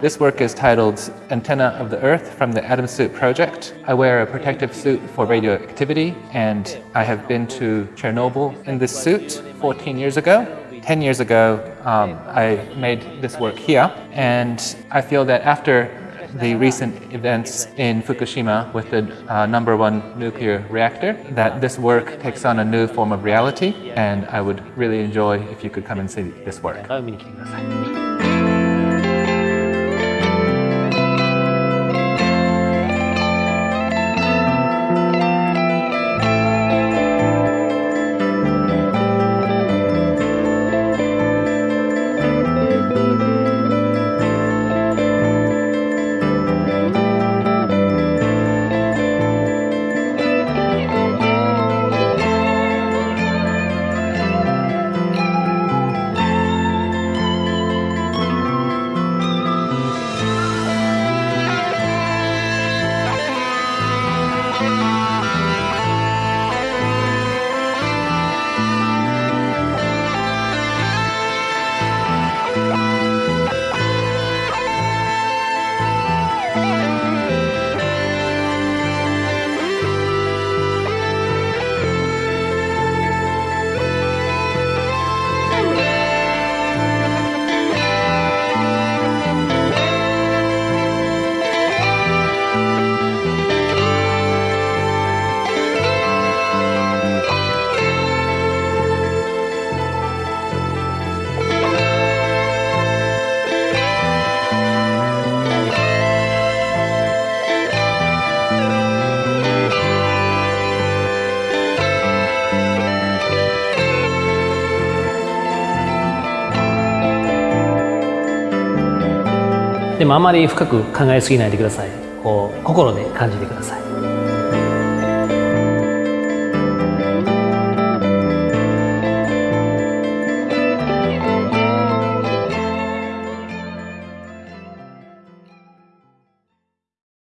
This work is titled Antenna of the Earth from the Atom Suit Project. I wear a protective suit for radioactivity and I have been to Chernobyl in this suit 14 years ago. 10 years ago, um, I made this work here and I feel that after the recent events in Fukushima with the uh, number one nuclear reactor, that this work takes on a new form of reality, and I would really enjoy if you could come and see this work. でもあまり深く考えすぎないでください。こう心で感じてください。